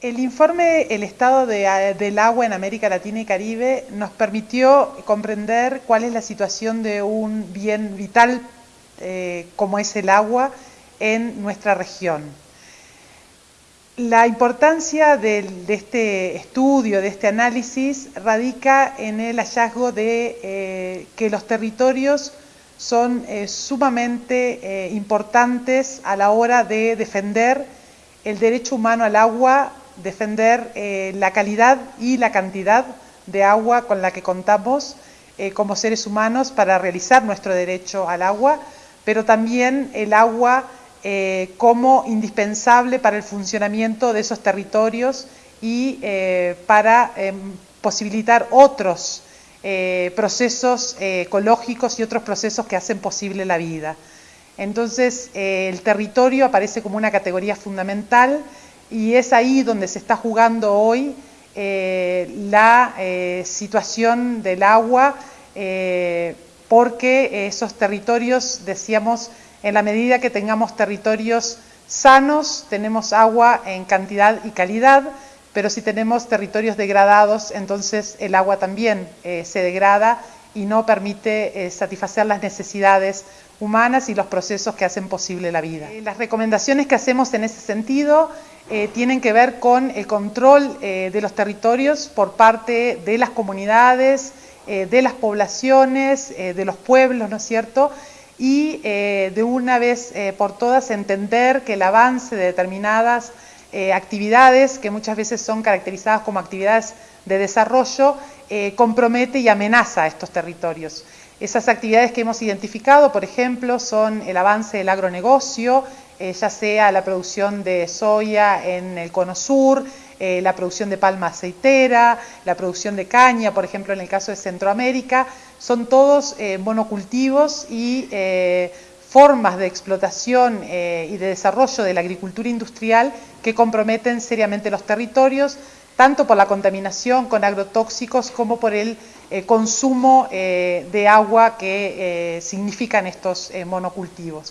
El informe El estado del agua en América Latina y Caribe nos permitió comprender cuál es la situación de un bien vital eh, como es el agua en nuestra región. La importancia de, este estudio, de este análisis, radica en el hallazgo de eh, que los territorios son eh, sumamente importantes a la hora de defender el derecho humano al agua defender eh, la calidad y la cantidad de agua con la que contamos eh, como seres humanos para realizar nuestro derecho al agua, pero también el agua eh, como indispensable para el funcionamiento de esos territorios y para posibilitar otros procesos ecológicos y otros procesos que hacen posible la vida. Entonces, el territorio aparece como una categoría fundamental y es ahí donde se está jugando hoy eh, la eh, situación del agua, eh, porque esos territorios, decíamos, en la medida que tengamos territorios sanos, tenemos agua en cantidad y calidad, pero si tenemos territorios degradados, entonces el agua también se degrada y no permite satisfacer las necesidades humanas y los procesos que hacen posible la vida. las recomendaciones que hacemos en ese sentido eh, tienen que ver con el control eh, de los territorios por parte de las comunidades, eh, de las poblaciones, de los pueblos, ¿no es cierto? Y de una vez por todas entender que el avance de determinadas actividades, que muchas veces son caracterizadas como actividades de desarrollo, compromete y amenaza a estos territorios. Esas actividades que hemos identificado, por ejemplo, son el avance del agronegocio, eh, ya sea la producción de soya en el cono sur, eh, la producción de palma aceitera, la producción de caña, por ejemplo, en el caso de Centroamérica, son todos eh, monocultivos y formas de explotación y de desarrollo de la agricultura industrial que comprometen seriamente los territorios, tanto por la contaminación con agrotóxicos como por el consumo de agua que significan estos monocultivos.